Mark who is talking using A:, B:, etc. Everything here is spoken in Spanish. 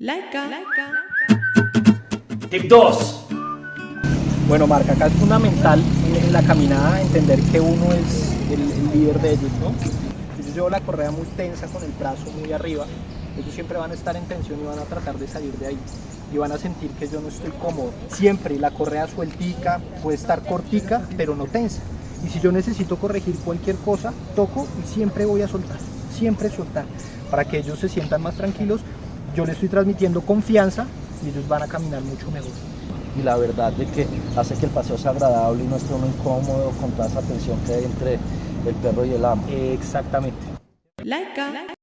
A: Laika.
B: Tip 2.
C: Bueno, Marca, acá es fundamental en la caminada entender que uno es el, el líder de ellos, ¿no? Si yo llevo la correa muy tensa con el brazo muy arriba, ellos siempre van a estar en tensión y van a tratar de salir de ahí. Y van a sentir que yo no estoy cómodo. Siempre la correa sueltica, puede estar cortica, pero no tensa. Y si yo necesito corregir cualquier cosa, toco y siempre voy a soltar, siempre soltar. Para que ellos se sientan más tranquilos, yo les estoy transmitiendo confianza y ellos van a caminar mucho mejor.
D: y la verdad de que hace que el paseo sea agradable y no esté uno incómodo con toda esa tensión que hay entre el perro y el amo.
C: Exactamente.
A: Laika.